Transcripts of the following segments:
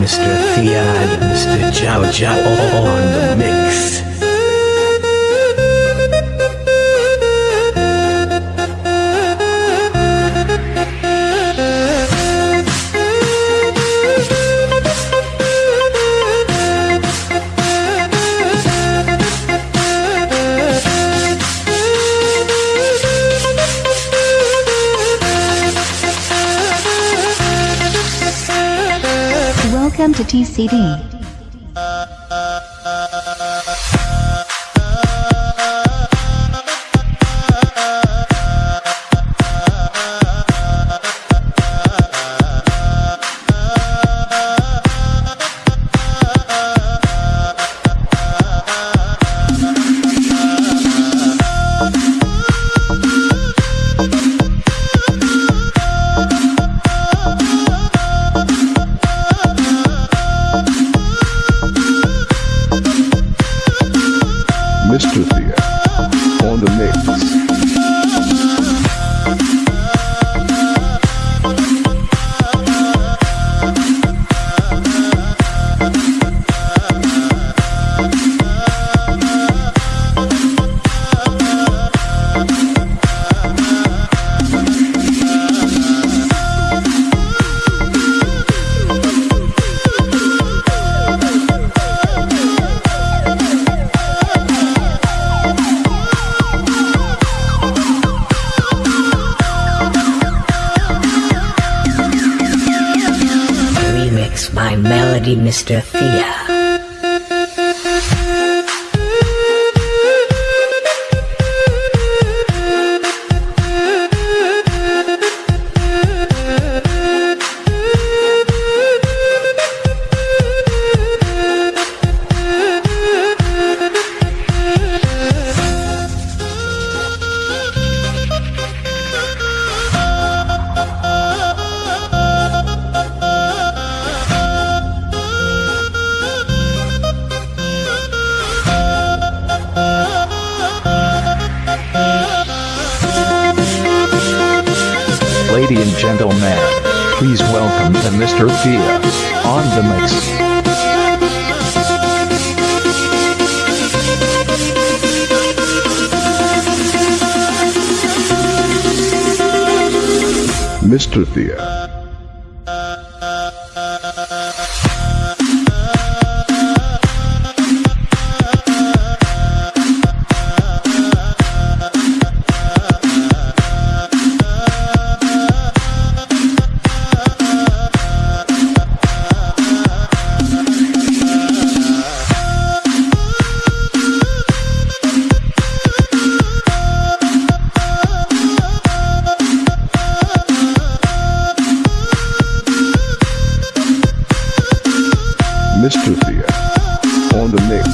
Mr. Thea and Mr. Jow Jow on the mix. Welcome to TCD. Thea By Melody Mr. Thea. Gentlemen, please welcome the Mr. Thea on the mix. Mr. Thea. Mr. Thea on the mix.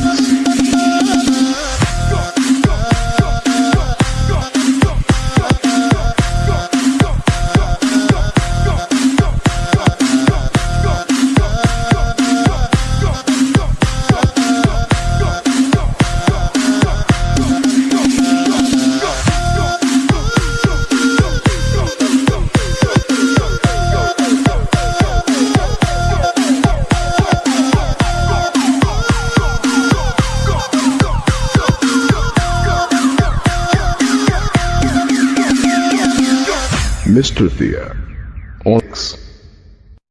Mr. Thea.